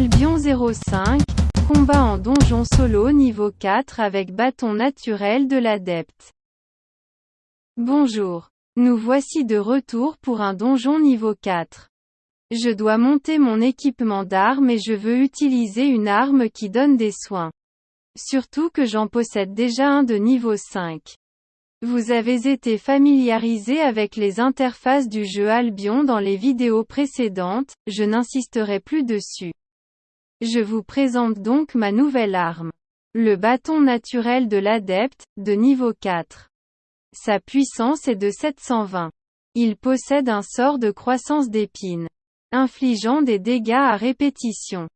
Albion 05, combat en donjon solo niveau 4 avec bâton naturel de l'adepte. Bonjour. Nous voici de retour pour un donjon niveau 4. Je dois monter mon équipement d'armes et je veux utiliser une arme qui donne des soins. Surtout que j'en possède déjà un de niveau 5. Vous avez été familiarisé avec les interfaces du jeu Albion dans les vidéos précédentes, je n'insisterai plus dessus. Je vous présente donc ma nouvelle arme. Le bâton naturel de l'adepte, de niveau 4. Sa puissance est de 720. Il possède un sort de croissance d'épines, infligeant des dégâts à répétition.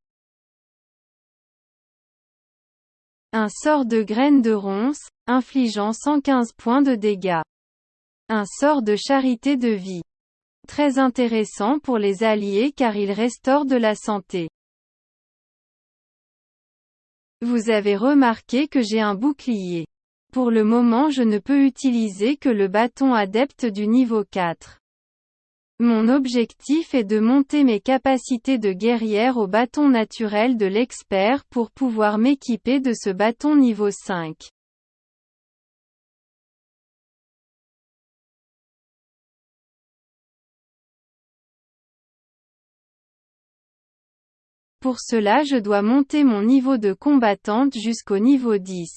Un sort de graine de ronce, infligeant 115 points de dégâts. Un sort de charité de vie. Très intéressant pour les alliés car il restaure de la santé. Vous avez remarqué que j'ai un bouclier. Pour le moment je ne peux utiliser que le bâton adepte du niveau 4. Mon objectif est de monter mes capacités de guerrière au bâton naturel de l'expert pour pouvoir m'équiper de ce bâton niveau 5. Pour cela je dois monter mon niveau de combattante jusqu'au niveau 10.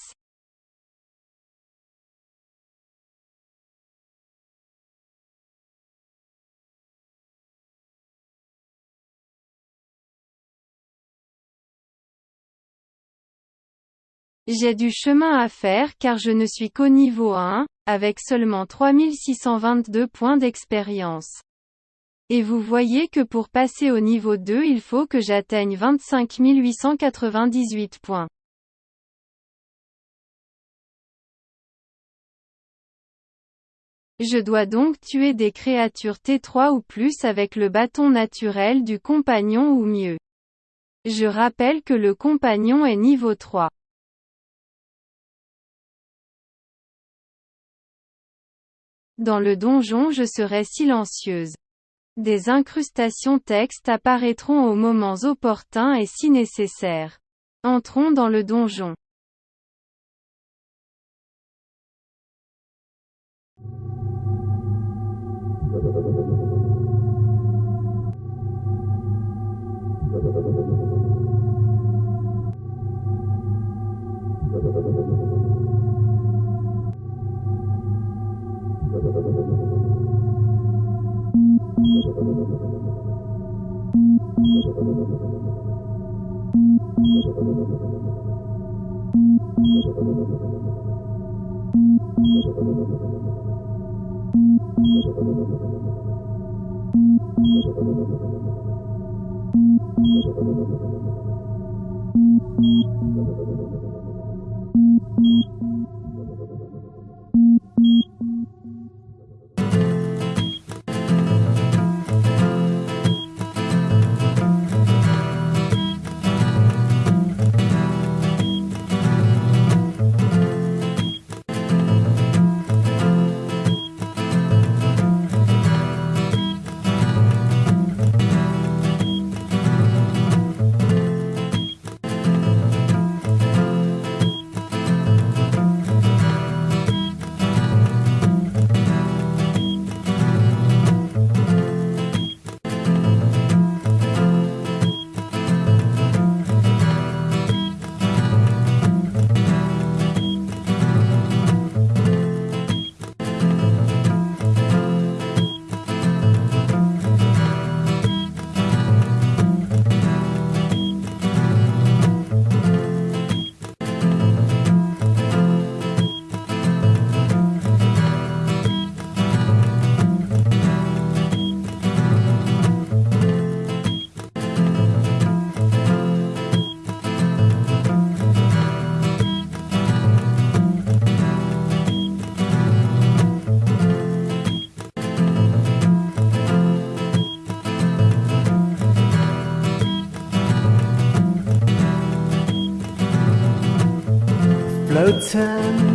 J'ai du chemin à faire car je ne suis qu'au niveau 1, avec seulement 3622 points d'expérience. Et vous voyez que pour passer au niveau 2 il faut que j'atteigne 25 898 points. Je dois donc tuer des créatures T3 ou plus avec le bâton naturel du compagnon ou mieux. Je rappelle que le compagnon est niveau 3. Dans le donjon je serai silencieuse. Des incrustations texte apparaîtront aux moments opportuns et si nécessaire. Entrons dans le donjon. Floating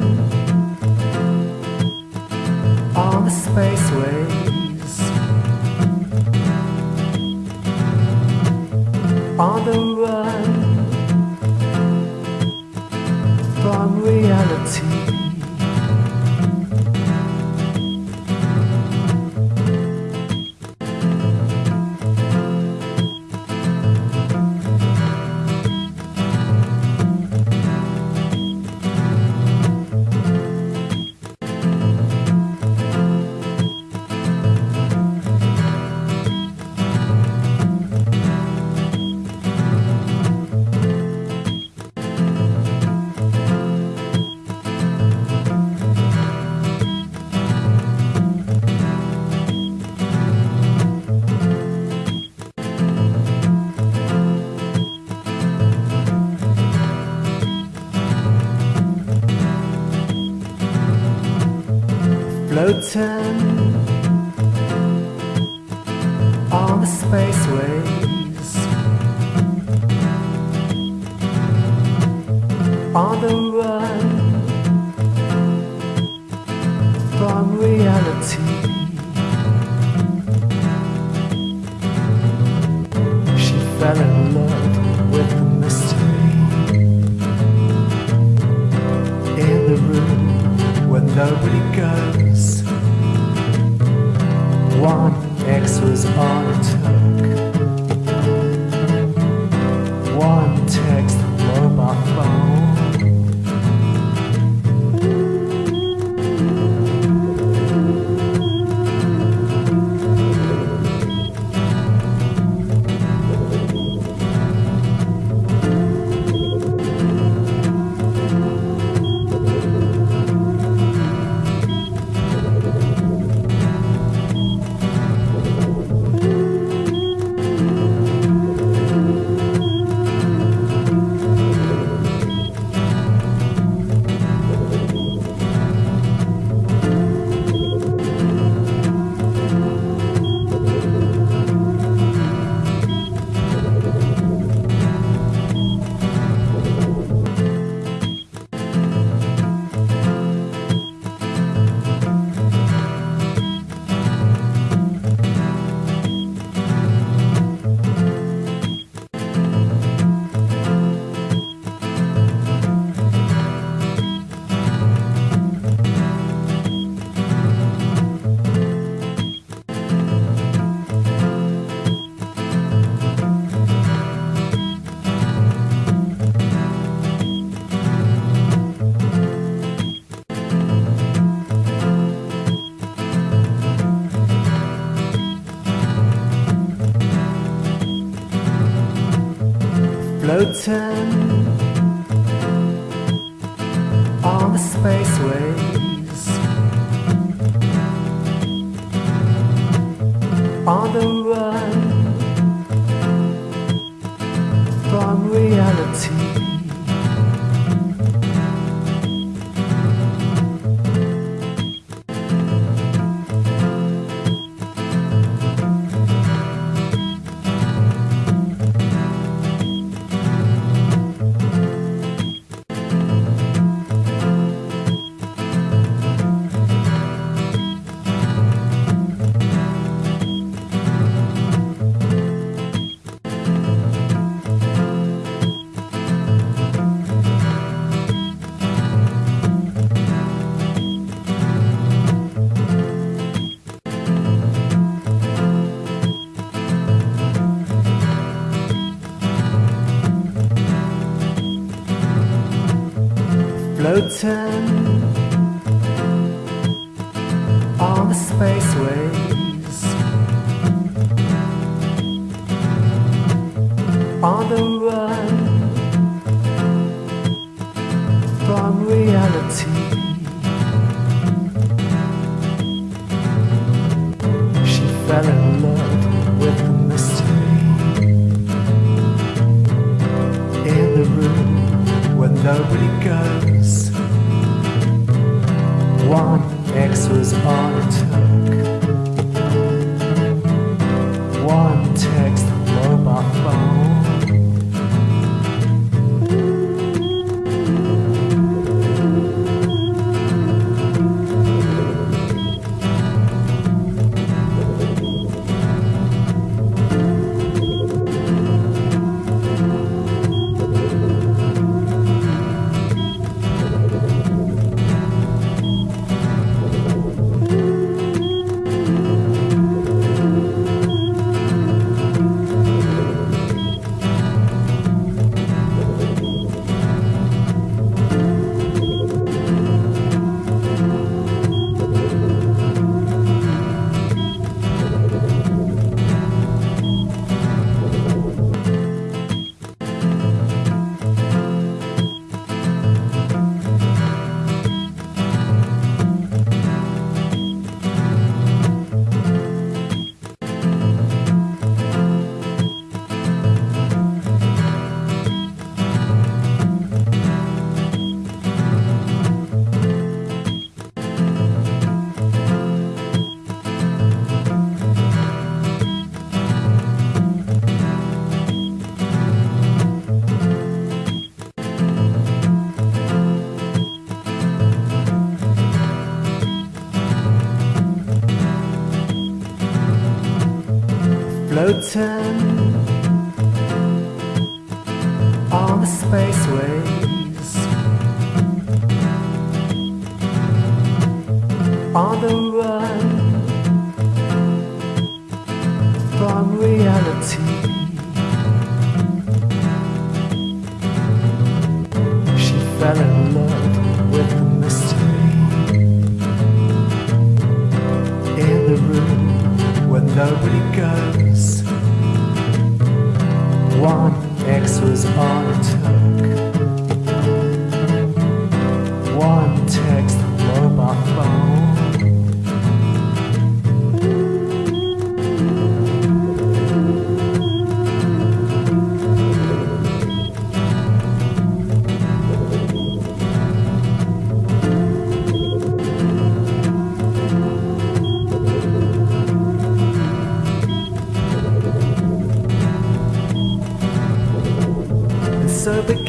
on the run from reality. She fell in love with the mystery in the room where nobody goes. One X was all it took. Floating floating on the spaceways, on the run from reality. She fell in love with the mystery in the room where nobody goes. One X was all it took. Floating on the spaceways,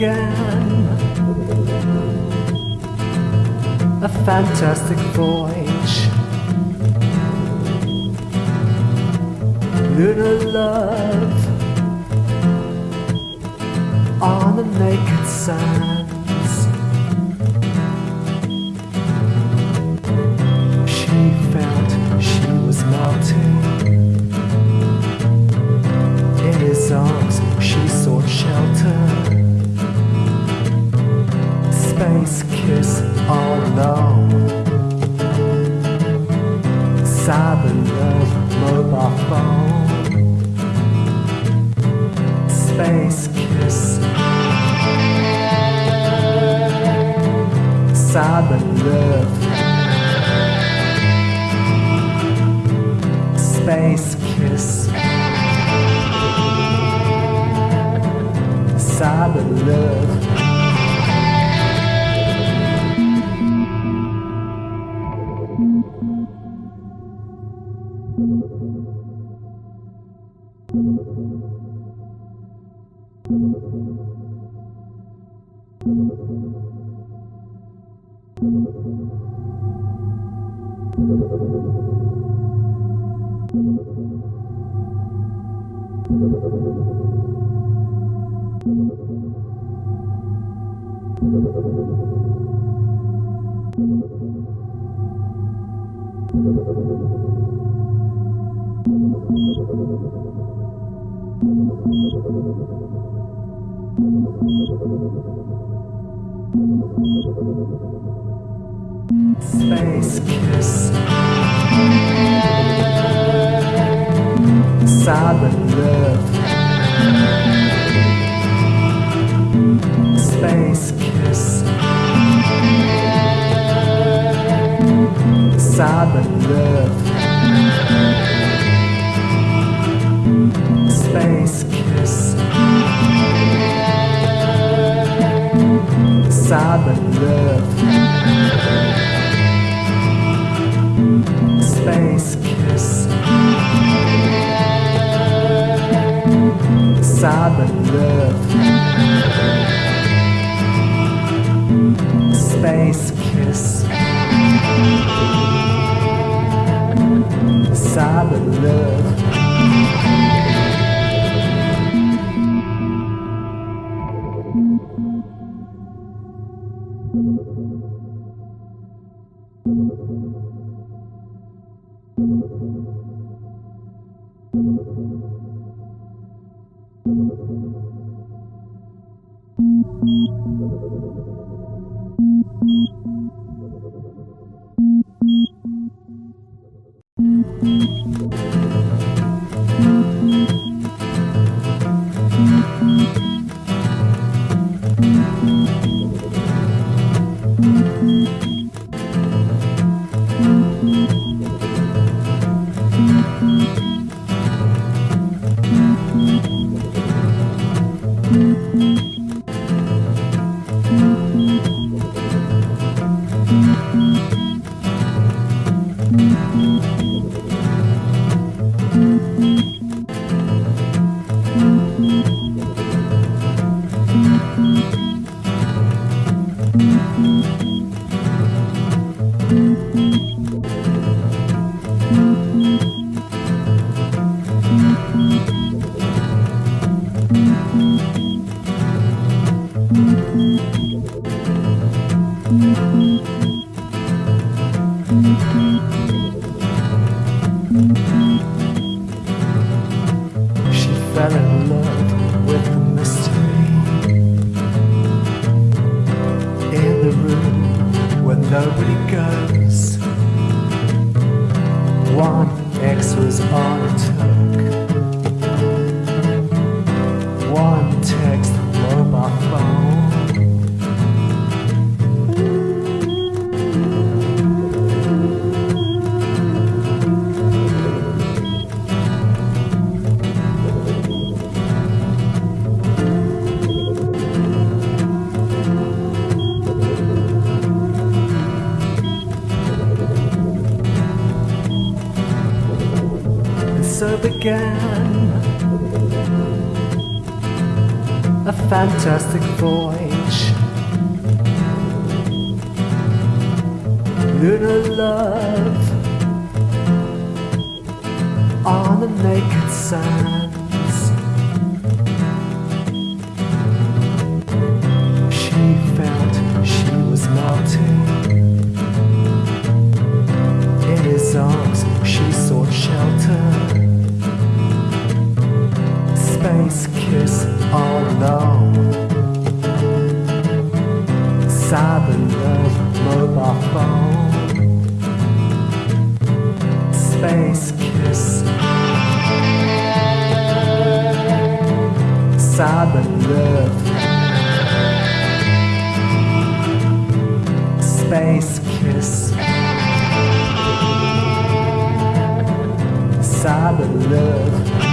began a fantastic voyage. Lunar love on the naked sands. Space kiss all alone. Cyber love, mobile phone. Space kiss. Cyber love. Space kiss. Cyber Space kiss. Cyber love. Space Cyber love. Space kiss. Cyber love. Space kiss. Cyber love. Space kiss. Cyber love. fell in love with the mystery in the room where nobody goes. One X was on a tuck. Fantastic voyage. Lunar love on the naked sands. She felt she was melting. In his arms, she sought shelter. Space kiss all alone. Love. Space kiss. Cyber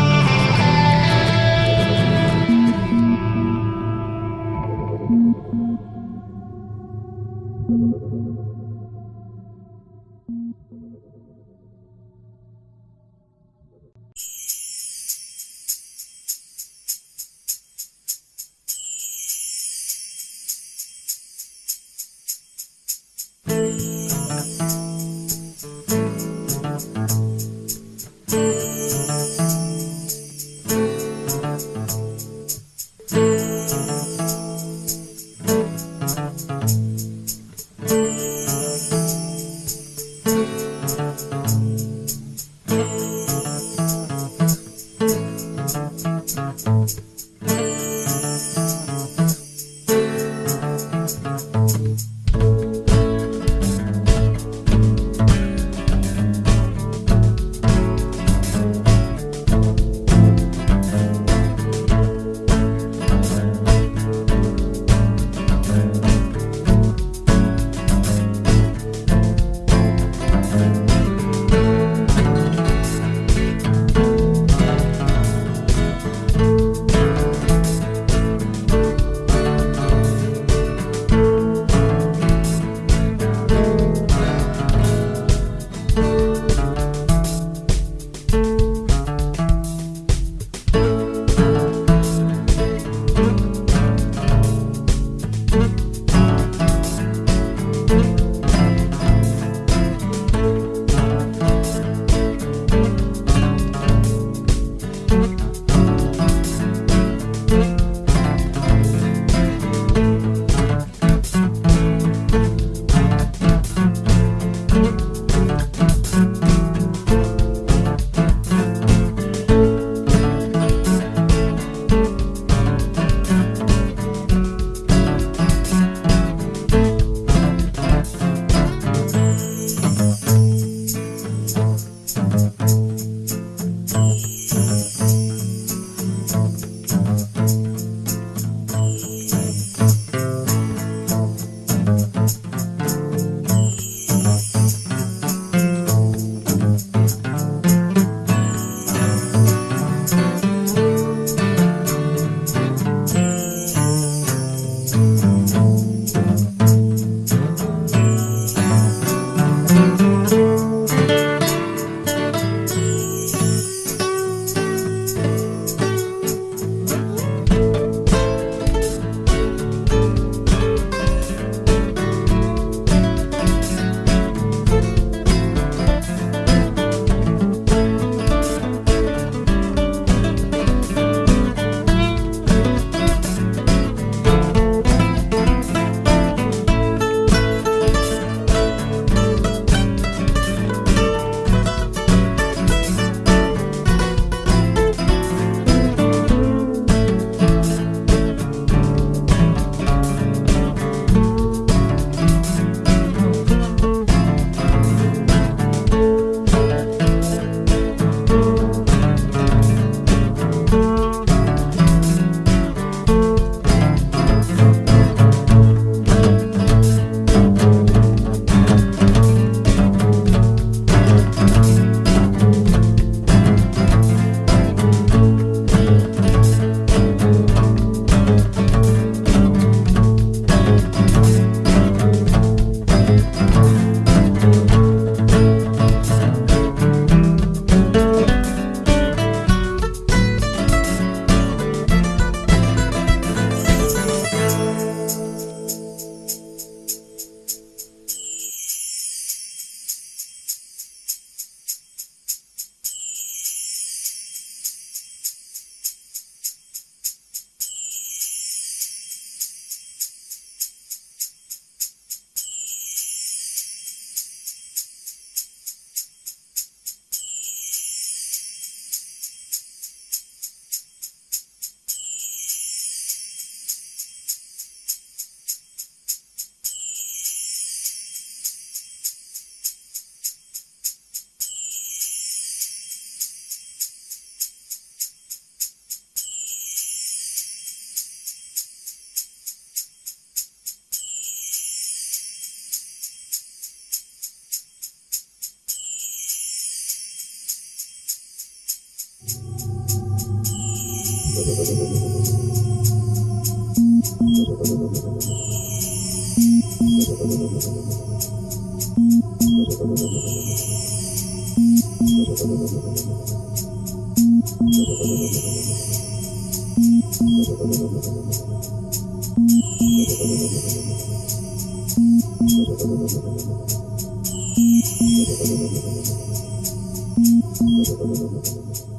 love. Waouh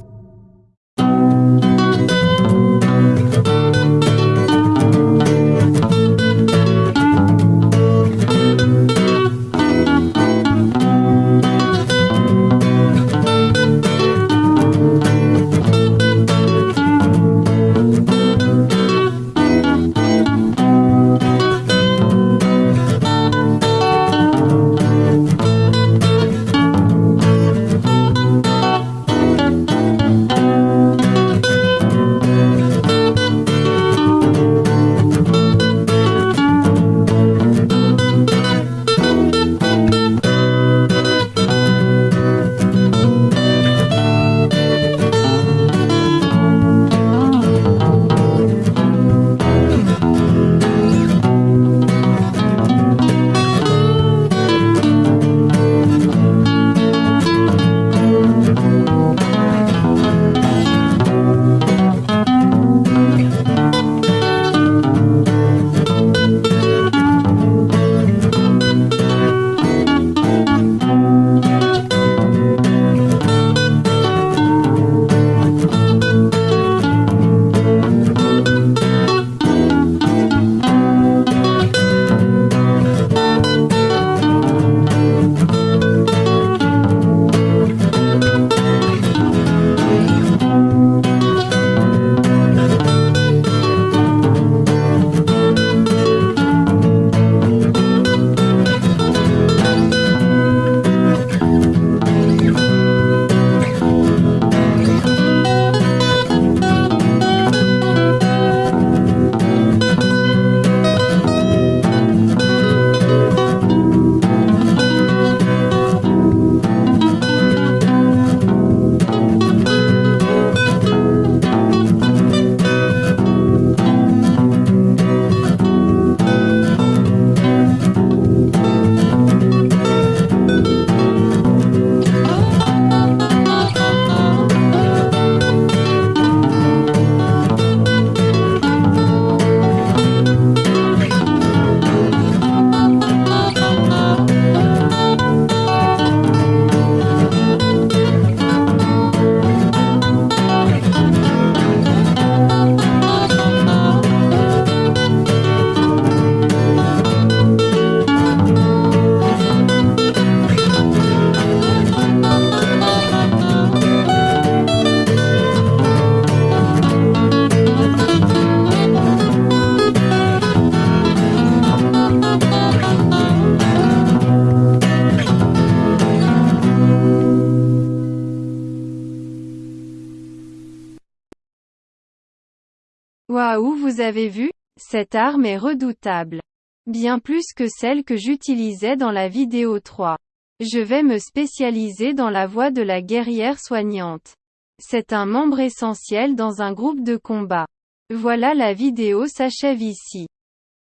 avez vu Cette arme est redoutable. Bien plus que celle que j'utilisais dans la vidéo 3. Je vais me spécialiser dans la voie de la guerrière soignante. C'est un membre essentiel dans un groupe de combat. Voilà la vidéo s'achève ici.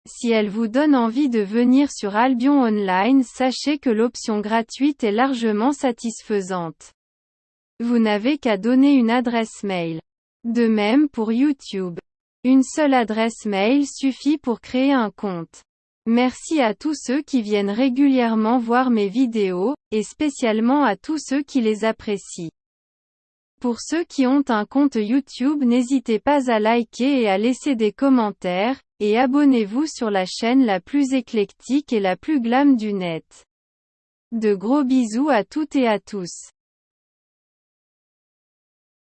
Si elle vous donne envie de venir sur Albion Online sachez que l'option gratuite est largement satisfaisante. Vous n'avez qu'à donner une adresse mail. De même pour YouTube. Une seule adresse mail suffit pour créer un compte. Merci à tous ceux qui viennent régulièrement voir mes vidéos, et spécialement à tous ceux qui les apprécient. Pour ceux qui ont un compte YouTube n'hésitez pas à liker et à laisser des commentaires, et abonnez-vous sur la chaîne la plus éclectique et la plus glam du net. De gros bisous à toutes et à tous.